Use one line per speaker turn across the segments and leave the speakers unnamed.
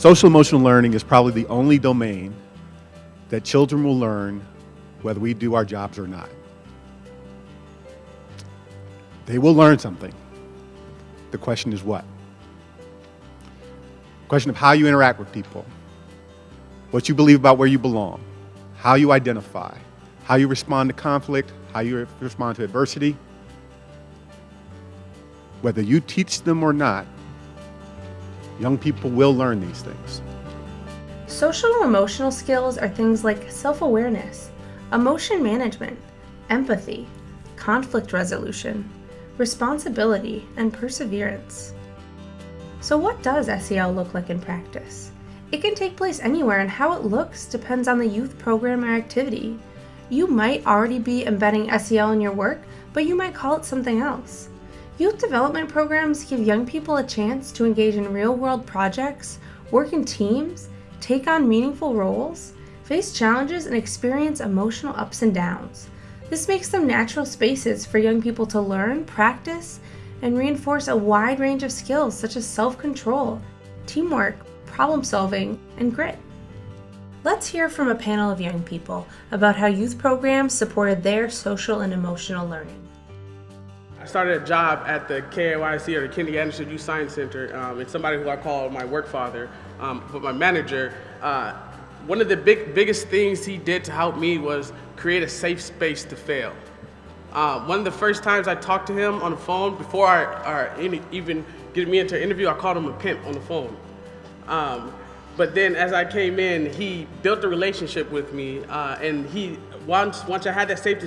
Social emotional learning is probably the only domain that children will learn whether we do our jobs or not. They will learn something. The question is what? Question of how you interact with people, what you believe about where you belong, how you identify, how you respond to conflict, how you respond to adversity. Whether you teach them or not, young people will learn these things.
Social and emotional skills are things like self-awareness, emotion management, empathy, conflict resolution, responsibility, and perseverance. So what does SEL look like in practice? It can take place anywhere and how it looks depends on the youth program or activity. You might already be embedding SEL in your work, but you might call it something else. Youth development programs give young people a chance to engage in real-world projects, work in teams, take on meaningful roles, face challenges, and experience emotional ups and downs. This makes them natural spaces for young people to learn, practice, and reinforce a wide range of skills such as self-control, teamwork, problem solving, and grit. Let's hear from a panel of young people about how youth programs supported their social and emotional learning.
Started a job at the KAYC or the Kennedy Anderson Youth Science Center. Um, it's somebody who I call my work father, um, but my manager. Uh, one of the big, biggest things he did to help me was create a safe space to fail. Uh, one of the first times I talked to him on the phone, before I, I even getting me into an interview, I called him a pimp on the phone. Um, but then as I came in, he built a relationship with me, uh, and he once once I had that safe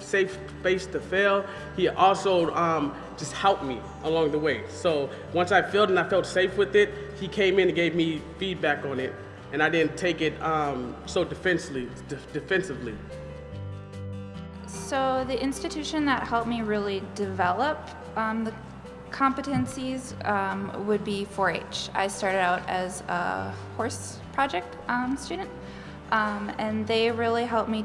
safe space to fail, he also um, just helped me along the way. So once I failed and I felt safe with it, he came in and gave me feedback on it, and I didn't take it um, so defensively. De defensively.
So the institution that helped me really develop um, the competencies um, would be 4-H. I started out as a horse project um, student, um, and they really helped me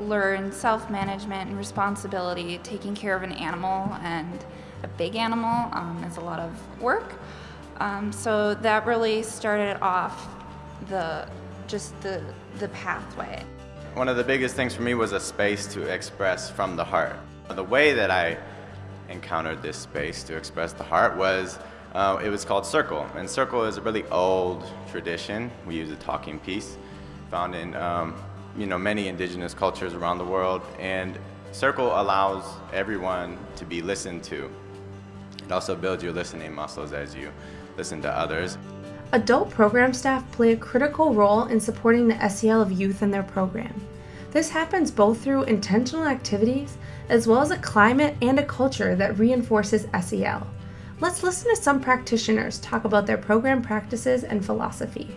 learn self-management and responsibility. Taking care of an animal and a big animal um, is a lot of work. Um, so that really started off the just the the pathway.
One of the biggest things for me was a space to express from the heart. The way that I encountered this space to express the heart was, uh, it was called Circle. And Circle is a really old tradition. We use a talking piece found in um, you know, many indigenous cultures around the world. And Circle allows everyone to be listened to. It also builds your listening muscles as you listen to others.
Adult program staff play a critical role in supporting the SEL of youth in their program. This happens both through intentional activities as well as a climate and a culture that reinforces SEL. Let's listen to some practitioners talk about their program practices and philosophy.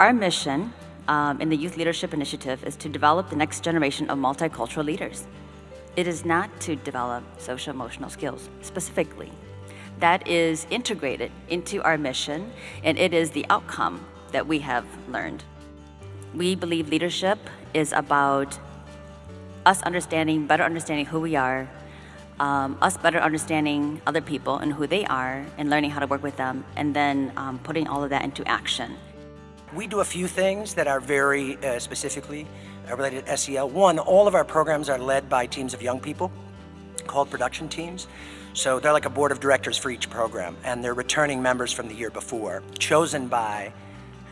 Our mission um, in the Youth Leadership Initiative is to develop the next generation of multicultural leaders. It is not to develop social emotional skills specifically that is integrated into our mission, and it is the outcome that we have learned. We believe leadership is about us understanding, better understanding who we are, um, us better understanding other people and who they are, and learning how to work with them, and then um, putting all of that into action.
We do a few things that are very uh, specifically uh, related to SEL. One, all of our programs are led by teams of young people called production teams. So they're like a board of directors for each program, and they're returning members from the year before, chosen by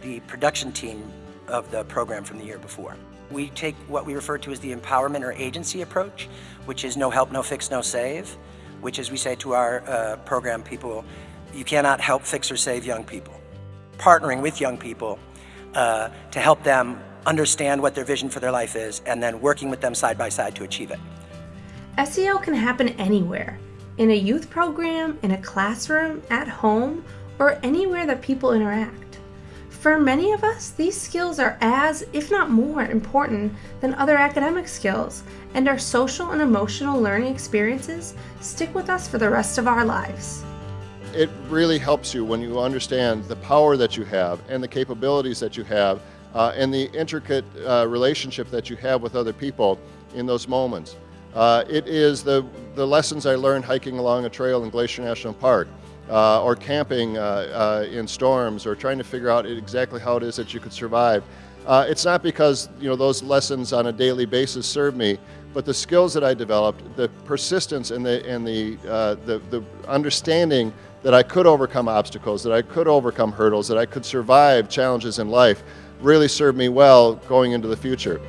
the production team of the program from the year before. We take what we refer to as the empowerment or agency approach, which is no help, no fix, no save, which is we say to our uh, program people, you cannot help, fix, or save young people. Partnering with young people uh, to help them understand what their vision for their life is, and then working with them side by side to achieve it.
SEL can happen anywhere in a youth program, in a classroom, at home, or anywhere that people interact. For many of us, these skills are as, if not more, important than other academic skills, and our social and emotional learning experiences stick with us for the rest of our lives.
It really helps you when you understand the power that you have and the capabilities that you have uh, and the intricate uh, relationship that you have with other people in those moments. Uh, it is the, the lessons I learned hiking along a trail in Glacier National Park. uh, or camping uh, uh, in storms or trying to figure out exactly how it is that you could survive. Uh, it's not because you know those lessons on a daily basis serve me, but the skills that I developed, the persistence and the and the uh, the, the understanding that I could overcome obstacles, that I could overcome hurdles, that I could survive challenges in life, really served me well going into the future.